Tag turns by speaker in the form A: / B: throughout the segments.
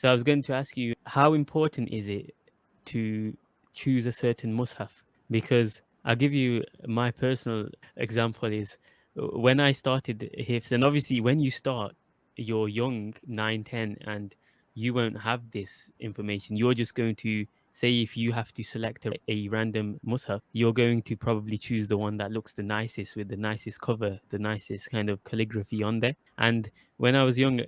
A: So I was going to ask you, how important is it to choose a certain mushaf? Because I'll give you my personal example is uh, when I started Hifz, and obviously when you start, you're young, 9, 10, and you won't have this information. You're just going to say if you have to select a, a random mushaf, you're going to probably choose the one that looks the nicest with the nicest cover, the nicest kind of calligraphy on there. And when I was young,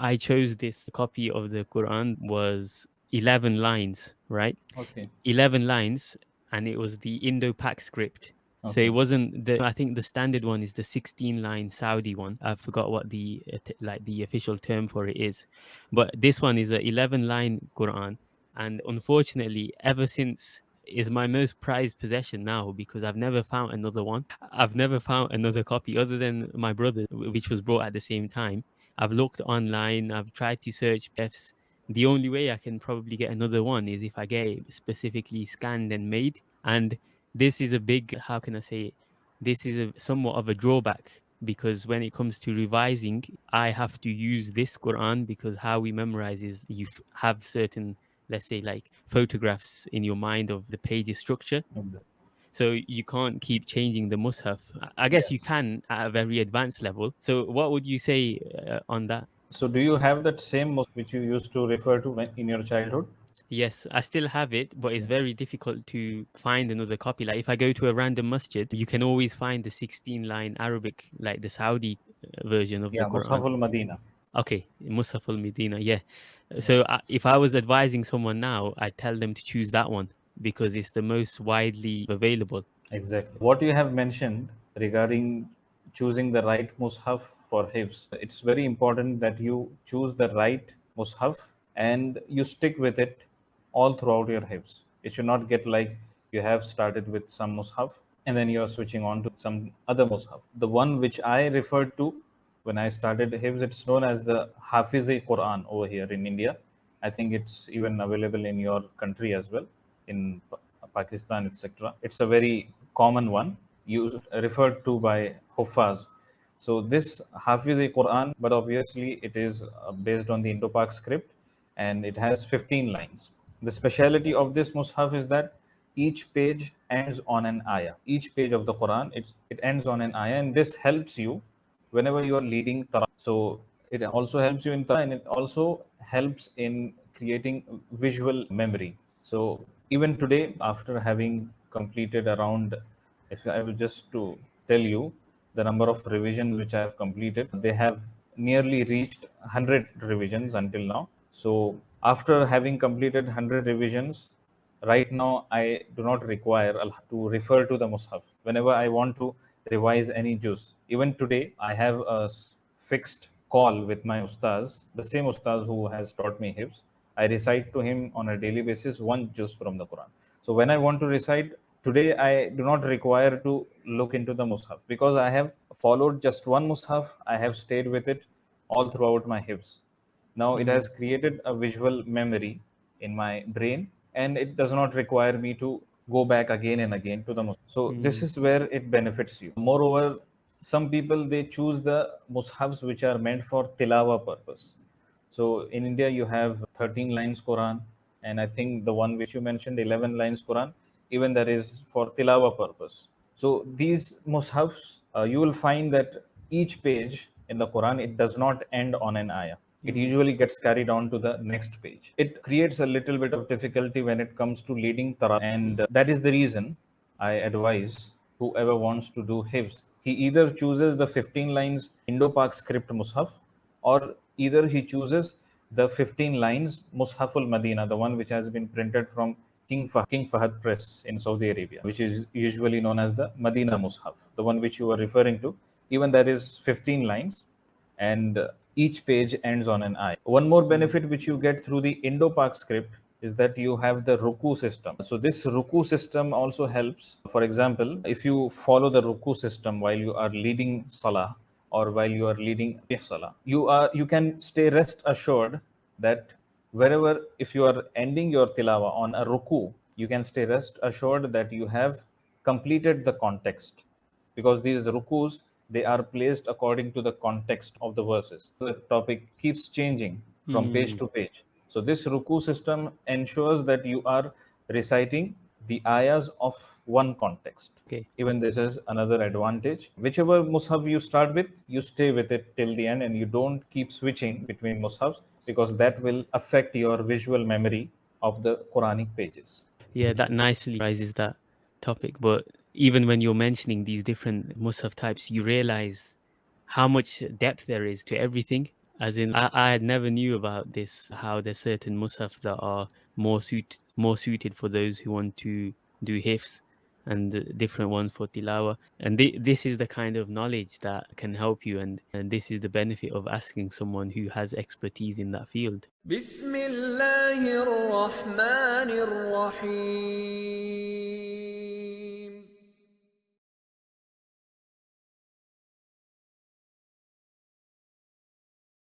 A: I chose this copy of the Quran was 11 lines, right?
B: Okay.
A: 11 lines, and it was the Indo Pak script. Okay. So it wasn't the. I think the standard one is the 16 line Saudi one. I forgot what the like the official term for it is, but this one is a 11 line Quran, and unfortunately, ever since is my most prized possession now because I've never found another one. I've never found another copy other than my brother, which was brought at the same time. I've looked online. I've tried to search PDFs. The only way I can probably get another one is if I get it specifically scanned and made. And this is a big, how can I say it? This is a, somewhat of a drawback because when it comes to revising, I have to use this Quran because how we memorize is you have certain, let's say, like photographs in your mind of the page's structure.
B: Exactly.
A: So you can't keep changing the mushaf. I guess
B: Yes.
A: you can at a very advanced level. So what would you say uh, on that?
B: So do you have that same mosque which you used to refer to in your childhood?
A: Yes, I still have it, but it's very difficult to find another copy. Like if I go to a random masjid, you can always find the 16 line Arabic, like the Saudi uh, version of
B: Yeah,
A: the Quran.
B: Mus'haf al-Madina.
A: Okay, Musaf al Medina, yeah. So uh, if I was advising someone now, I'd tell them to choose that one because it's the most widely available.
B: Exactly. What you have mentioned regarding choosing the right mushaf for hifz, it's very important that you choose the right mushaf and you stick with it all throughout your hifz. It should not get like you have started with some mushaf and then you are switching on to some other mushaf. The one which I referred to when I started hifz, it's known as the Hafiz-e Quran over here in India. I think it's even available in your country as well, in Pakistan, etc. It's a very common one used referred to by Huffaz. So this Hafiz-e Quran, but obviously it is uh, based on the Indo-Pak script and it has 15 lines. The speciality of this Mus'haf is that each page ends on an ayah. Each page of the Quran, it's, it ends on an ayah and this helps you whenever you are leading Tarawih. So it also helps you in Tarawih and it also helps in creating visual memory. So even today, after having completed around, if I will just to tell you the number of revisions which I have completed, they have nearly reached 100 revisions until now. So after having completed 100 revisions, right now I do not require to refer to the Mus'haf. Whenever I want to revise any juz, even today I have a fixed call with my ustaz, the same ustaz who has taught me hifz. I recite to him on a daily basis one juz from the Quran. So when I want to recite today, I do not require to look into the mushaf because I have followed just one mushaf. I have stayed with it all throughout my hifz. Now it hmm. has created a visual memory in my brain and it does not require me to go back again and again to the mushaf. So hmm. this is where it benefits you. Moreover, some people they choose the mushafs which are meant for tilawa purpose. So in India you have 13 lines Quran and I think the one which you mentioned 11 lines Quran even that is for tilawa purpose. So these mushafs uh, you will find that each page in the Quran it does not end on an ayah it usually gets carried on to the next page. It creates a little bit of difficulty when it comes to leading Tarawih, and uh, that is the reason I advise whoever wants to do Hifz, he either chooses the 15 lines Indo-Pak script Mus'haf, or either he chooses the 15 lines Mushaful Madina, the one which has been printed from King, Fah- King Fahad Press in Saudi Arabia, which is usually known as the Madina Mushaf, the one which you are referring to. Even that is 15 lines, and each page ends on an I. One more benefit which you get through the Indo-Pak script is that you have the Ruku system. So this Ruku system also helps. For example, if you follow the Ruku system while you are leading Salah or while you are leading Salah, you are you can stay rest assured that wherever if you are ending your tilawa on a ruku, you can stay rest assured that you have completed the context because these rukus they are placed according to the context of the verses. So the topic keeps changing from page hmm. to page. So this ruku system ensures that you are reciting the ayahs of one context.
A: Okay.
B: Even this is another advantage. Whichever mushaf you start with, you stay with it till the end and you don't keep switching between mushafs because that will affect your visual memory of the Quranic pages.
A: Yeah, that nicely raises that topic. But even when you're mentioning these different mushaf types, you realize how much depth there is to everything. As in, I, I never knew about this, how there's certain mushaf that are more suit more suited for those who want to do hifz and different ones for tilawa. And th this is the kind of knowledge that can help you and, and this is the benefit of asking someone who has expertise in that field.